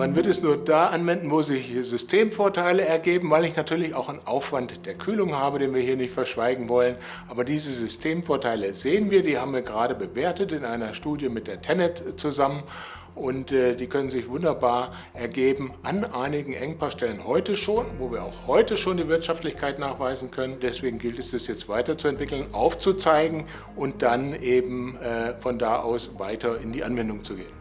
Man wird es nur da anwenden, wo sich Systemvorteile ergeben, weil ich natürlich auch einen Aufwand der Kühlung habe, den wir hier nicht verschweigen wollen. Aber diese Systemvorteile sehen wir, die haben wir gerade bewertet in einer Studie mit der Tenet zusammen und äh, die können sich wunderbar ergeben an einigen Engpassstellen heute schon, wo wir auch heute schon die Wirtschaftlichkeit nachweisen können. Deswegen gilt es, das jetzt weiterzuentwickeln, aufzuzeigen und dann eben äh, von da aus weiter in die Anwendung zu gehen.